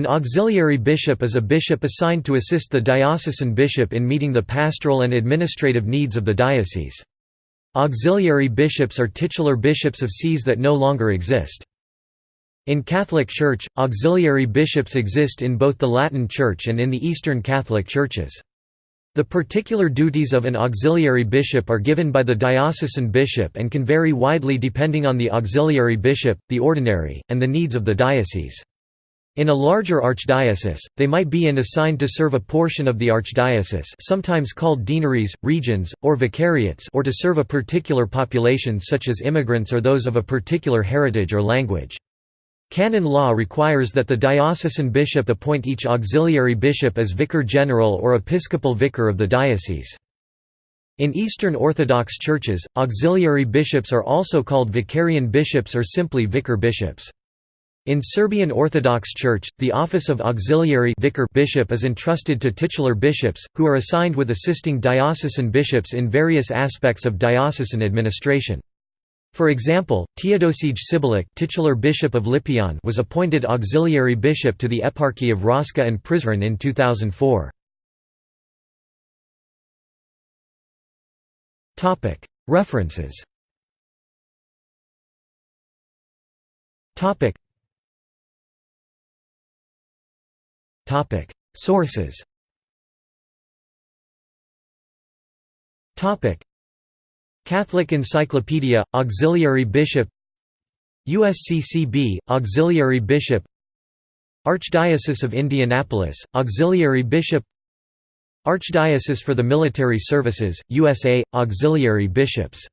An auxiliary bishop is a bishop assigned to assist the diocesan bishop in meeting the pastoral and administrative needs of the diocese. Auxiliary bishops are titular bishops of sees that no longer exist. In Catholic Church, auxiliary bishops exist in both the Latin Church and in the Eastern Catholic Churches. The particular duties of an auxiliary bishop are given by the diocesan bishop and can vary widely depending on the auxiliary bishop, the ordinary, and the needs of the diocese. In a larger archdiocese, they might be and assigned to serve a portion of the archdiocese sometimes called deaneries, regions, or vicariates or to serve a particular population such as immigrants or those of a particular heritage or language. Canon law requires that the diocesan bishop appoint each auxiliary bishop as vicar general or episcopal vicar of the diocese. In Eastern Orthodox churches, auxiliary bishops are also called vicarian bishops or simply vicar bishops. In Serbian Orthodox Church, the office of auxiliary vicar bishop is entrusted to titular bishops, who are assigned with assisting diocesan bishops in various aspects of diocesan administration. For example, Teodosije Šibalić titular bishop of Lipljan was appointed auxiliary bishop to the Eparchy of Raška and Prizren in 2004. References Sources. Catholic Encyclopedia, Auxiliary Bishop USCCB, Auxiliary Bishop Archdiocese of Indianapolis, Auxiliary Bishop Archdiocese for the Military Services, USA, Auxiliary Bishops